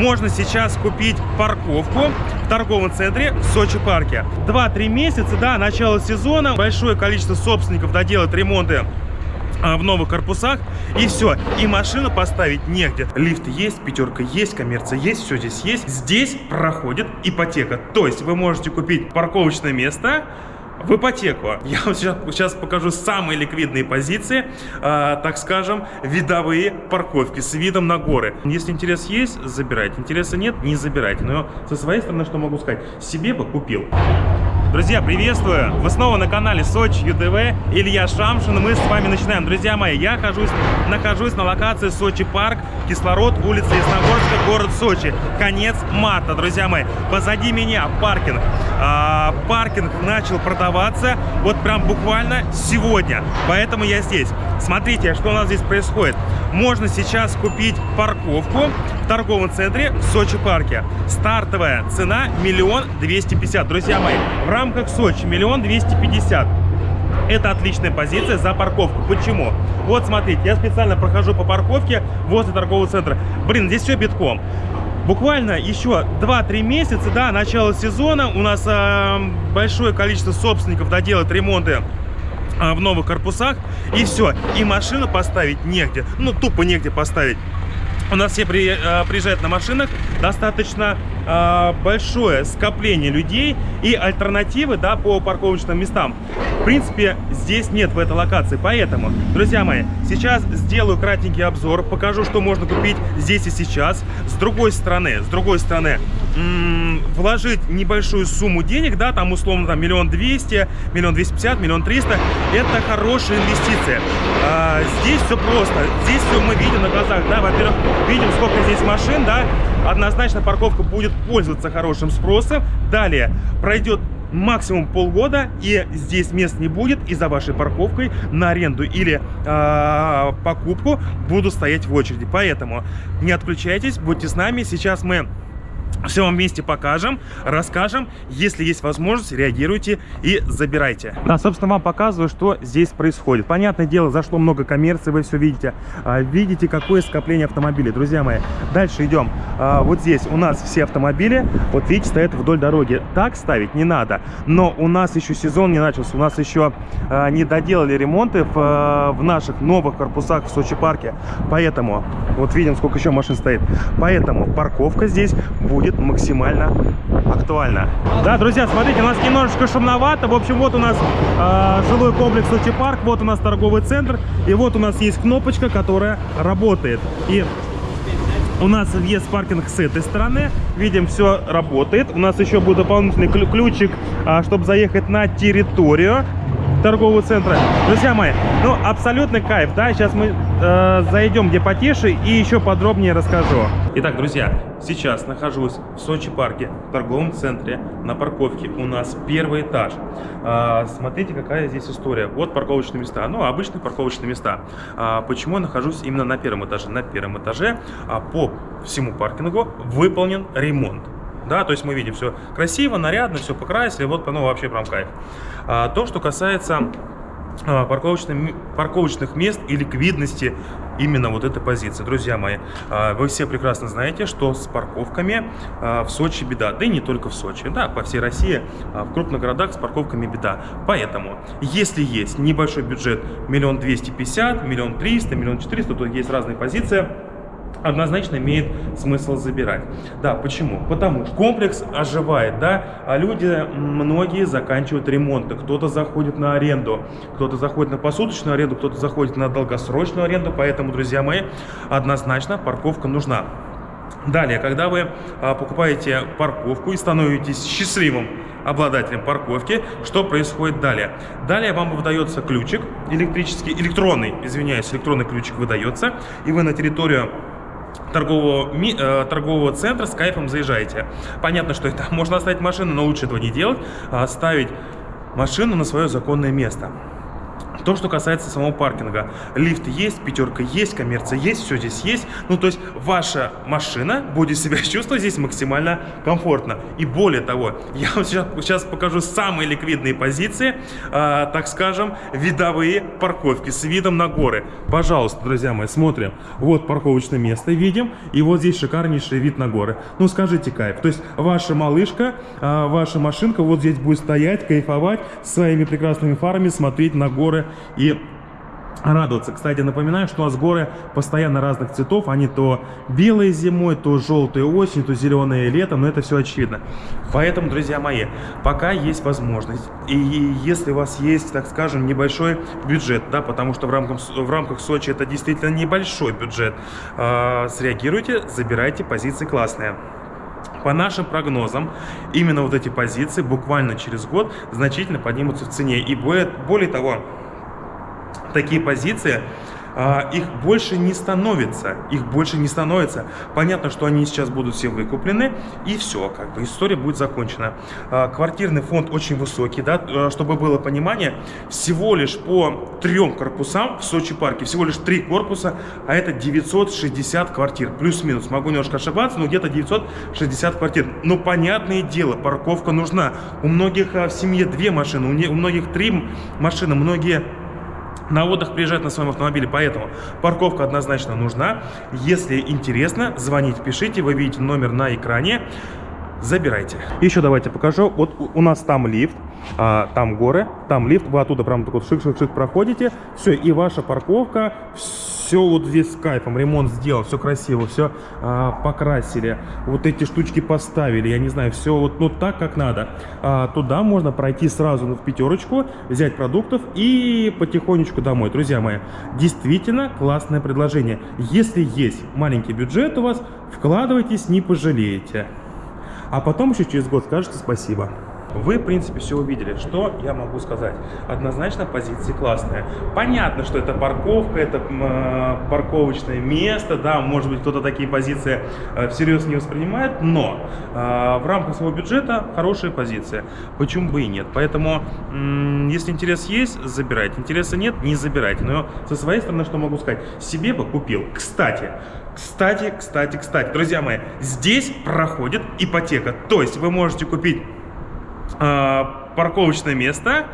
Можно сейчас купить парковку в торговом центре в Сочи парке. 2-3 месяца, да, начало сезона, большое количество собственников доделают ремонты а, в новых корпусах. И все и машину поставить негде. Лифт есть пятерка есть коммерция есть все здесь есть. Здесь проходит ипотека. То есть вы можете купить парковочное место в ипотеку. Я вам сейчас, сейчас покажу самые ликвидные позиции, э, так скажем, видовые парковки с видом на горы. Если интерес есть, забирайте. Интереса нет, не забирайте. Но со своей стороны, что могу сказать, себе бы купил. Друзья, приветствую! Вы снова на канале Сочи ЮДВ, Илья Шамшин, мы с вами начинаем. Друзья мои, я нахожусь, нахожусь на локации Сочи Парк, Кислород, улица Ясногорска, город Сочи. Конец марта, друзья мои. Позади меня паркинг. А, паркинг начал продаваться вот прям буквально сегодня, поэтому я здесь. Смотрите, что у нас здесь происходит. Можно сейчас купить парковку в торговом центре в Сочи парке. Стартовая цена миллион двести пятьдесят. Друзья мои, в рамках Сочи миллион двести пятьдесят. Это отличная позиция за парковку. Почему? Вот смотрите, я специально прохожу по парковке возле торгового центра. Блин, здесь все битком. Буквально еще 2-3 месяца, да, начало сезона. У нас э, большое количество собственников доделают ремонты а, в новых корпусах. И все и машину поставить негде. Ну тупо негде поставить у нас все при, э, приезжают на машинах, достаточно э, большое скопление людей и альтернативы да, по парковочным местам. В принципе, здесь нет в этой локации, поэтому, друзья мои, сейчас сделаю кратенький обзор, покажу, что можно купить здесь и сейчас. С другой стороны, с другой стороны, вложить небольшую сумму денег, да, там условно там миллион двести, миллион двести пятьдесят, миллион триста, это хорошая инвестиция. А, здесь все просто, здесь все мы видим на глазах, да, во-первых, видим, сколько здесь машин, да, однозначно парковка будет пользоваться хорошим спросом. Далее пройдет максимум полгода, и здесь мест не будет, и за вашей парковкой на аренду или э, покупку буду стоять в очереди. Поэтому не отключайтесь, будьте с нами. Сейчас мы все вам вместе покажем, расскажем. Если есть возможность, реагируйте и забирайте. Да, собственно, вам показываю, что здесь происходит. Понятное дело, зашло много коммерции, вы все видите. А, видите, какое скопление автомобилей. Друзья мои, дальше идем. А, вот здесь у нас все автомобили, вот видите, стоят вдоль дороги. Так ставить не надо. Но у нас еще сезон не начался. У нас еще а, не доделали ремонты в, в наших новых корпусах в Сочи парке. Поэтому, вот видим, сколько еще машин стоит. Поэтому парковка здесь будет будет максимально актуально. Да, друзья, смотрите, у нас немножечко шумновато. В общем, вот у нас э, жилой комплекс Сочи Парк, вот у нас торговый центр, и вот у нас есть кнопочка, которая работает. И у нас въезд паркинг с этой стороны. Видим, все работает. У нас еще будет дополнительный ключик, а, чтобы заехать на территорию торгового центра. Друзья мои, ну абсолютный кайф, да, сейчас мы э, зайдем где потише и еще подробнее расскажу. Итак, друзья, сейчас нахожусь в Сочи парке, в торговом центре, на парковке. У нас первый этаж. Э, смотрите, какая здесь история. Вот парковочные места, ну обычные парковочные места. А, почему я нахожусь именно на первом этаже? На первом этаже а, по всему паркингу выполнен ремонт да, то есть мы видим все красиво, нарядно, все покрасили, вот, ну, вообще прям кайф. А, то, что касается парковочных, парковочных мест и ликвидности именно вот этой позиции. Друзья мои, а, вы все прекрасно знаете, что с парковками а, в Сочи беда. Да и не только в Сочи, да, по всей России, в крупных городах с парковками беда. Поэтому, если есть небольшой бюджет, миллион двести пятьдесят, миллион триста, миллион четыреста, то есть разные позиции, однозначно имеет смысл забирать. Да, почему? Потому что комплекс оживает, да, а люди, многие заканчивают ремонты, кто-то заходит на аренду, кто-то заходит на посуточную аренду, кто-то заходит на долгосрочную аренду, поэтому, друзья мои, однозначно парковка нужна. Далее, когда вы а, покупаете парковку и становитесь счастливым обладателем парковки, что происходит далее? Далее вам выдается ключик электрический, электронный, извиняюсь, электронный ключик выдается, и вы на территорию торгового, э, торгового центра с кайфом заезжаете. Понятно, что это можно оставить машину, но лучше этого не делать, а оставить машину на свое законное место. То, что касается самого паркинга. Лифт есть, пятерка есть, коммерция есть, все здесь есть. Ну, то есть ваша машина будет себя чувствовать здесь максимально комфортно. И более того, я вам сейчас, сейчас покажу самые ликвидные позиции, э, так скажем, видовые парковки с видом на горы. Пожалуйста, друзья мои, смотрим. Вот парковочное место видим, и вот здесь шикарнейший вид на горы. Ну, скажите кайф. То есть ваша малышка, э, ваша машинка вот здесь будет стоять, кайфовать, своими прекрасными фарами смотреть на горы и радоваться. Кстати, напоминаю, что у нас горы постоянно разных цветов. Они то белые зимой, то желтые осенью, то зеленые летом. Но это все очевидно. Поэтому, друзья мои, пока есть возможность, и если у вас есть, так скажем, небольшой бюджет, да, потому что в рамках, в рамках Сочи это действительно небольшой бюджет, э, среагируйте, забирайте позиции классные. По нашим прогнозам, именно вот эти позиции буквально через год значительно поднимутся в цене. И более, более того, такие позиции а, их больше не становится, их больше не становится. Понятно, что они сейчас будут все выкуплены, и все, как бы история будет закончена. А, квартирный фонд очень высокий, да, э, чтобы было понимание, всего лишь по трем корпусам в Сочи парке, всего лишь три корпуса, а это 960 квартир, плюс-минус, могу немножко ошибаться, но где-то 960 квартир. Но понятное дело, парковка нужна. У многих а, в семье две машины, у многих три машины, многие на отдых приезжать на своем автомобиле, поэтому парковка однозначно нужна. Если интересно, звоните, пишите, вы видите номер на экране, забирайте. Еще давайте покажу, вот у нас там лифт, а, там горы, там лифт, вы оттуда прям так вот шик-шик-шик проходите, все, и ваша парковка, все вот здесь с кайфом, ремонт сделал, все красиво, все а, покрасили, вот эти штучки поставили, я не знаю, все вот ну так, как надо. А, туда можно пройти сразу в пятерочку, взять продуктов и потихонечку домой. Друзья мои, действительно классное предложение. Если есть маленький бюджет у вас, вкладывайтесь, не пожалеете. А потом еще через год скажете спасибо. Вы, в принципе, все увидели. Что я могу сказать? Однозначно позиции классные. Понятно, что это парковка, это э, парковочное место, да, может быть, кто-то такие позиции э, всерьез не воспринимает, но э, в рамках своего бюджета хорошая позиция. Почему бы и нет? Поэтому, если интерес есть, забирайте. Интереса нет, не забирайте. Но со своей стороны, что могу сказать? Себе бы купил. Кстати, кстати, кстати, кстати, друзья мои, здесь проходит ипотека. То есть вы можете купить э, парковочное место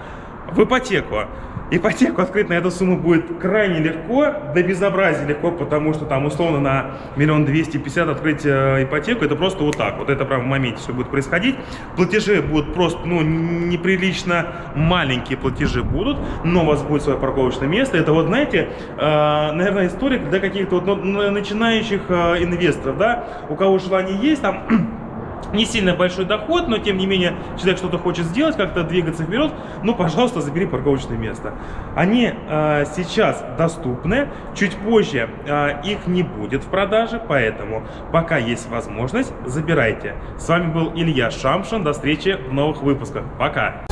в ипотеку. Ипотеку открыть на эту сумму будет крайне легко, до безобразия легко, потому что там условно на миллион двести пятьдесят открыть э, ипотеку, это просто вот так, вот это прям в моменте все будет происходить. Платежи будут просто, ну, неприлично маленькие платежи будут, но у вас будет свое парковочное место. Это вот, знаете, э, наверное, история для каких-то вот, ну, начинающих э, инвесторов, да, у кого желание есть, там не сильно большой доход, но тем не менее человек что-то хочет сделать, как-то двигаться вперед, ну, пожалуйста, забери парковочное место. Они э, сейчас доступны, чуть позже э, их не будет в продаже, поэтому пока есть возможность, забирайте. С вами был Илья Шамшин, до встречи в новых выпусках. Пока!